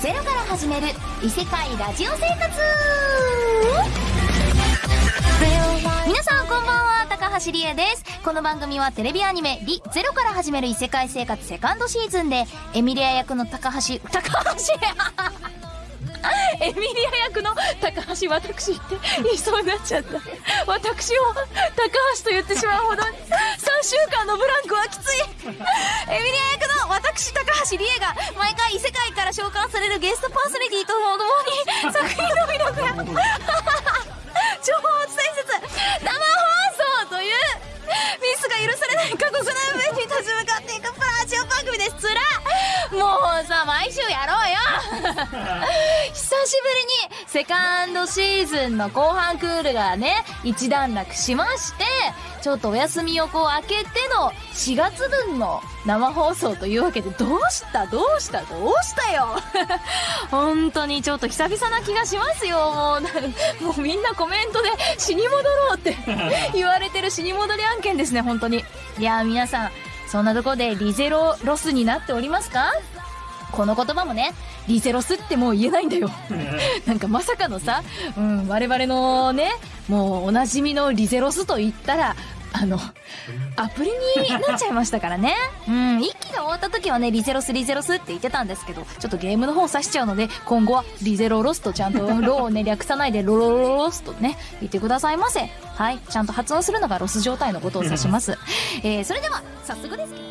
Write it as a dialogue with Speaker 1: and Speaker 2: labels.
Speaker 1: ゼロから始める異世界ラジオ生活。皆さんこんばんは高橋理恵です。この番組はテレビアニメ「リ・ゼロから始める異世界生活」セカンドシーズンでエミリア役の高橋高橋。エミリア役の高橋私って言いそうになっちゃった。私を高橋と言ってしまうほど3週間のブランクはきつい。エミリア役の私高橋理恵が毎回異世界から召喚されるゲストパーソナリティとともに作品の魅力や情報伝えつつ生放送というミスが許されない過酷な上に立ち向かっていくプラジオ番組です。つらもうさ毎週やろうよ。しぶりにセカンドシーズンの後半クールがね一段落しましてちょっとお休みをこう開けての4月分の生放送というわけでどうした？どうした？どうしたよ？本当にちょっと久々な気がしますよ。もうなもうみんなコメントで死に戻ろうって 言われてる死に戻り案件ですね本当に。いや皆さんそんなとこでリゼロロスになっておりますか？この言葉もね、リゼロスってもう言えないんだよ。なんかまさかのさ、うん、我々のね、もうおなじみのリゼロスと言ったら、あの、アプリになっちゃいましたからね。うん、一期が終わった時はね、リゼロスリゼロスって言ってたんですけど、ちょっとゲームの方指しちゃうので、今後はリゼロロスとちゃんとロをね、略さないでロロロロスとね、言ってくださいませ。はい、ちゃんと発音するのがロス状態のことを指します。えー、それでは、早速ですけど。